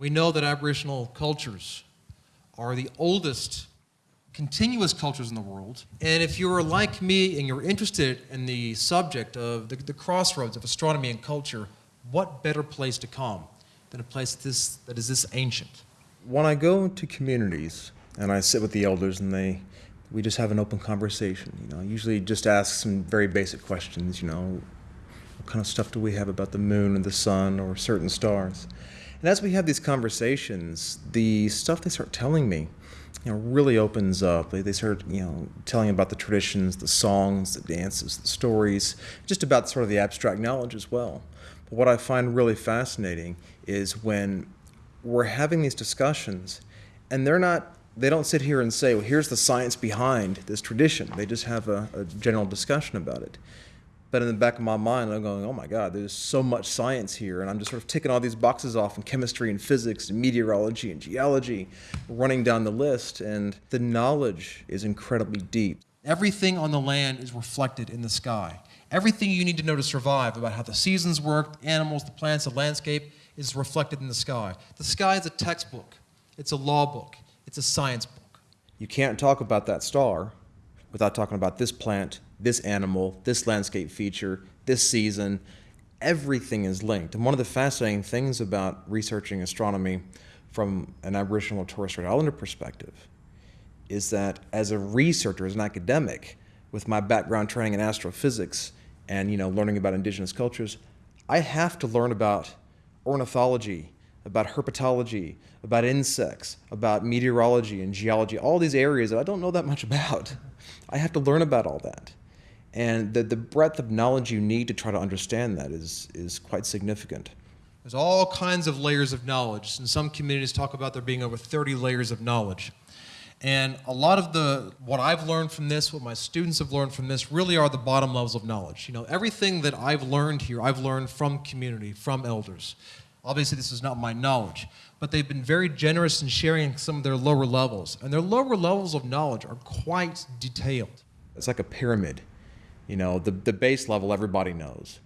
We know that Aboriginal cultures are the oldest continuous cultures in the world. And if you're like me and you're interested in the subject of the, the crossroads of astronomy and culture, what better place to come than a place this, that is this ancient? When I go to communities and I sit with the elders and they, we just have an open conversation, you know, I usually just ask some very basic questions, you know, what kind of stuff do we have about the moon and the sun or certain stars? And as we have these conversations, the stuff they start telling me, you know, really opens up. They, they start, you know, telling about the traditions, the songs, the dances, the stories, just about sort of the abstract knowledge as well. But what I find really fascinating is when we're having these discussions and they're not they don't sit here and say well here's the science behind this tradition they just have a, a general discussion about it but in the back of my mind, I'm going, oh my God, there's so much science here. And I'm just sort of ticking all these boxes off in chemistry and physics and meteorology and geology, running down the list. And the knowledge is incredibly deep. Everything on the land is reflected in the sky. Everything you need to know to survive about how the seasons work, the animals, the plants, the landscape is reflected in the sky. The sky is a textbook, it's a law book, it's a science book. You can't talk about that star without talking about this plant, this animal, this landscape feature, this season. Everything is linked. And one of the fascinating things about researching astronomy from an Aboriginal Torres Strait Islander perspective is that as a researcher, as an academic, with my background training in astrophysics and you know learning about indigenous cultures, I have to learn about ornithology, about herpetology, about insects, about meteorology and geology, all these areas that I don't know that much about. I have to learn about all that. And the, the breadth of knowledge you need to try to understand that is, is quite significant. There's all kinds of layers of knowledge. And some communities talk about there being over 30 layers of knowledge. And a lot of the, what I've learned from this, what my students have learned from this, really are the bottom levels of knowledge. You know, everything that I've learned here, I've learned from community, from elders. Obviously, this is not my knowledge, but they've been very generous in sharing some of their lower levels. And their lower levels of knowledge are quite detailed. It's like a pyramid. You know, the, the base level everybody knows.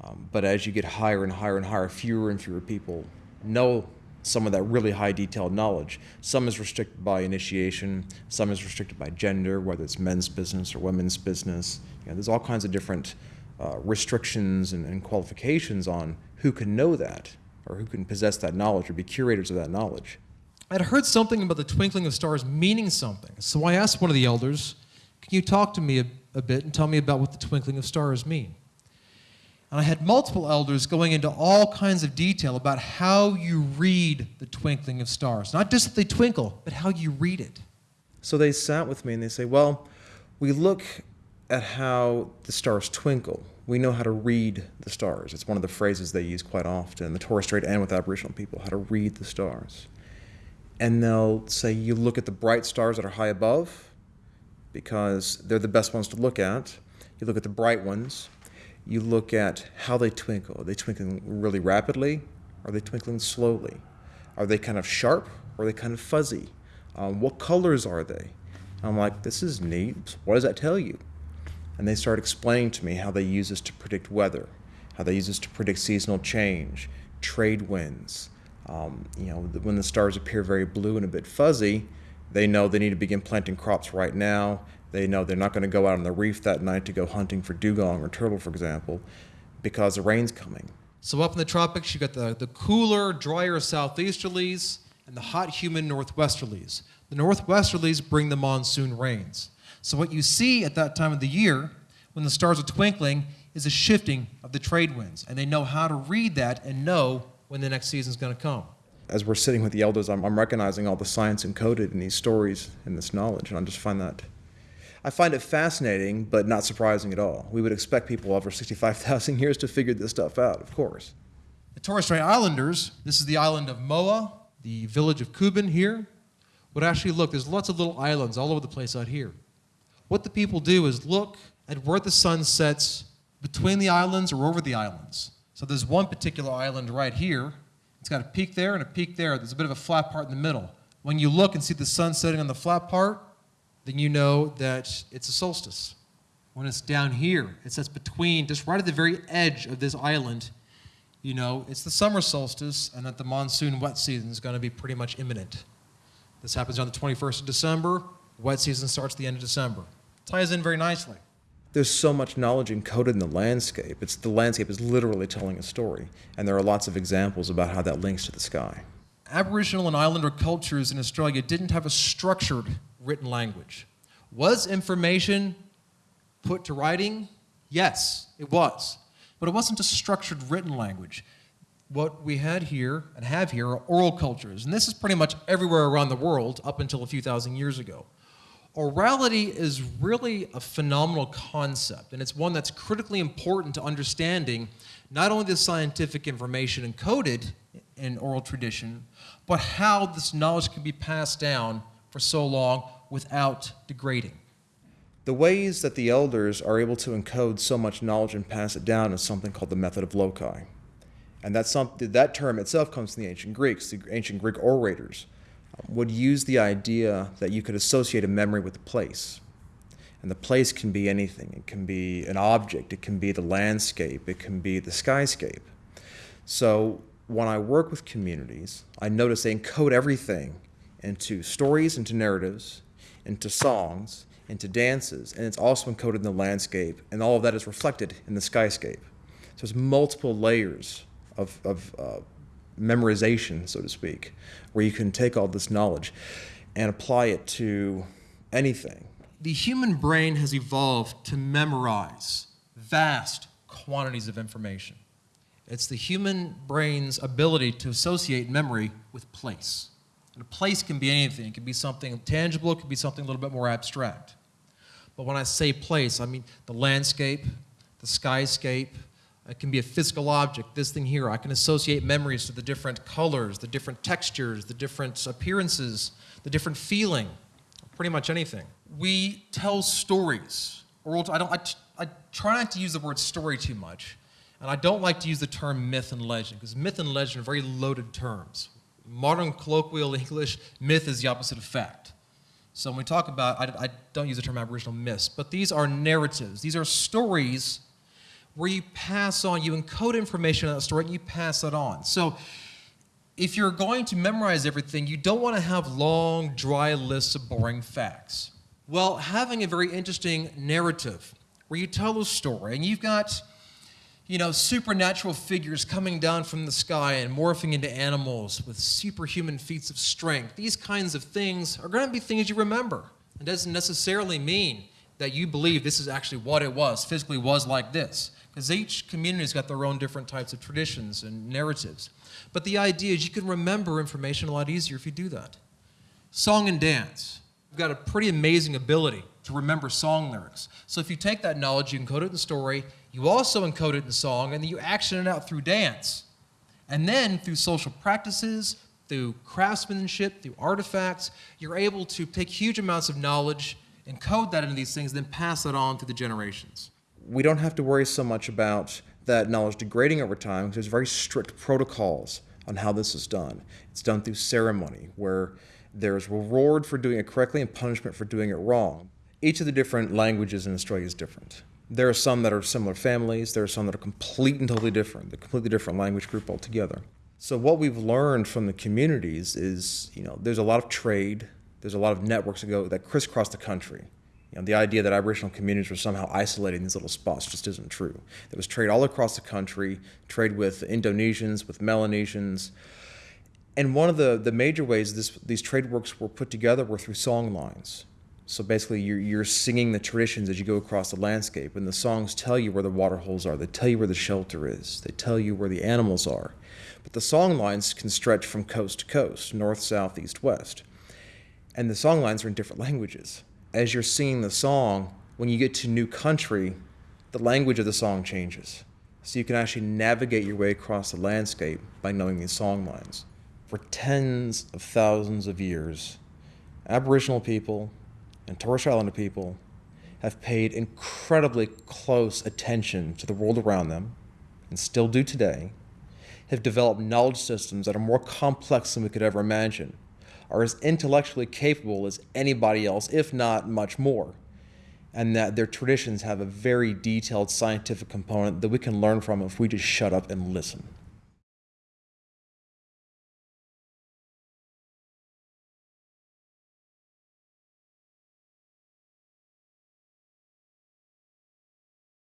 Um, but as you get higher and higher and higher, fewer and fewer people know some of that really high detailed knowledge. Some is restricted by initiation, some is restricted by gender, whether it's men's business or women's business. You know, there's all kinds of different uh, restrictions and, and qualifications on who can know that or who can possess that knowledge or be curators of that knowledge. I'd heard something about the twinkling of stars meaning something. So I asked one of the elders, Can you talk to me a, bit and tell me about what the twinkling of stars mean? And I had multiple elders going into all kinds of detail about how you read the twinkling of stars. Not just that they twinkle, but how you read it. So they sat with me and they say, Well, we look at how the stars twinkle we know how to read the stars. It's one of the phrases they use quite often, the Torres Strait and with Aboriginal people, how to read the stars. And they'll say you look at the bright stars that are high above because they're the best ones to look at. You look at the bright ones. You look at how they twinkle. Are they twinkling really rapidly? Are they twinkling slowly? Are they kind of sharp or are they kind of fuzzy? Um, what colors are they? I'm like, this is neat. What does that tell you? and they start explaining to me how they use this to predict weather, how they use this to predict seasonal change, trade winds. Um, you know, when the stars appear very blue and a bit fuzzy, they know they need to begin planting crops right now. They know they're not going to go out on the reef that night to go hunting for dugong or turtle, for example, because the rain's coming. So up in the tropics, you've got the, the cooler, drier southeasterlies and the hot, humid northwesterlies. The northwesterlies bring the monsoon rains. So what you see at that time of the year, when the stars are twinkling, is a shifting of the trade winds. And they know how to read that and know when the next season is going to come. As we're sitting with the elders, I'm, I'm recognizing all the science encoded in these stories and this knowledge, and I just find that I find it fascinating, but not surprising at all. We would expect people over 65,000 years to figure this stuff out, of course. The Torres Strait Islanders, this is the island of Moa, the village of Kubin here, would actually look, there's lots of little islands all over the place out here. What the people do is look at where the sun sets between the islands or over the islands. So there's one particular island right here. It's got a peak there and a peak there. There's a bit of a flat part in the middle. When you look and see the sun setting on the flat part, then you know that it's a solstice. When it's down here, it sets between, just right at the very edge of this island, you know it's the summer solstice and that the monsoon wet season is going to be pretty much imminent. This happens on the 21st of December. Wet season starts the end of December. Ties in very nicely. There's so much knowledge encoded in the landscape. It's the landscape is literally telling a story, and there are lots of examples about how that links to the sky. Aboriginal and Islander cultures in Australia didn't have a structured written language. Was information put to writing? Yes, it was. But it wasn't a structured written language. What we had here and have here are oral cultures, and this is pretty much everywhere around the world up until a few thousand years ago. Orality is really a phenomenal concept, and it's one that's critically important to understanding not only the scientific information encoded in oral tradition, but how this knowledge can be passed down for so long without degrading. The ways that the elders are able to encode so much knowledge and pass it down is something called the method of loci. And that's that term itself comes from the ancient Greeks. The ancient Greek orators would use the idea that you could associate a memory with a place. And the place can be anything. It can be an object, it can be the landscape, it can be the skyscape. So when I work with communities, I notice they encode everything into stories, into narratives, into songs, into dances, and it's also encoded in the landscape, and all of that is reflected in the skyscape. So there's multiple layers of, of uh, memorization, so to speak, where you can take all this knowledge and apply it to anything. The human brain has evolved to memorize vast quantities of information. It's the human brain's ability to associate memory with place. And a place can be anything. It can be something tangible, it can be something a little bit more abstract. But when I say place, I mean the landscape, the skyscape, it can be a physical object, this thing here. I can associate memories to the different colors, the different textures, the different appearances, the different feeling, pretty much anything. We tell stories. Oral, I, don't, I, I try not to use the word story too much, and I don't like to use the term myth and legend, because myth and legend are very loaded terms. Modern colloquial English, myth is the opposite of fact. So when we talk about, I, I don't use the term Aboriginal myths, but these are narratives. These are stories where you pass on, you encode information in that story and you pass it on. So if you're going to memorize everything, you don't want to have long, dry lists of boring facts. Well, having a very interesting narrative where you tell a story and you've got, you know, supernatural figures coming down from the sky and morphing into animals with superhuman feats of strength, these kinds of things are going to be things you remember. It doesn't necessarily mean that you believe this is actually what it was, physically was like this because each community's got their own different types of traditions and narratives. But the idea is you can remember information a lot easier if you do that. Song and dance. You've got a pretty amazing ability to remember song lyrics. So if you take that knowledge, you encode it in story, you also encode it in song, and then you action it out through dance. And then through social practices, through craftsmanship, through artifacts, you're able to take huge amounts of knowledge, encode that into these things, then pass it on to the generations we don't have to worry so much about that knowledge degrading over time because there's very strict protocols on how this is done. It's done through ceremony where there's reward for doing it correctly and punishment for doing it wrong. Each of the different languages in Australia is different. There are some that are similar families, there are some that are complete and totally different, a completely different language group altogether. So what we've learned from the communities is, you know, there's a lot of trade, there's a lot of networks that go that crisscross the country. You know, the idea that Aboriginal communities were somehow isolated in these little spots just isn't true. There was trade all across the country, trade with Indonesians, with Melanesians. And one of the, the major ways this, these trade works were put together were through song lines. So basically, you're, you're singing the traditions as you go across the landscape, and the songs tell you where the water holes are. They tell you where the shelter is. They tell you where the animals are. But the song lines can stretch from coast to coast, north, south, east, west. And the song lines are in different languages as you're singing the song, when you get to new country, the language of the song changes. So you can actually navigate your way across the landscape by knowing these song lines. For tens of thousands of years, Aboriginal people and Torres Strait Islander people have paid incredibly close attention to the world around them, and still do today, have developed knowledge systems that are more complex than we could ever imagine are as intellectually capable as anybody else, if not much more. And that their traditions have a very detailed scientific component that we can learn from if we just shut up and listen.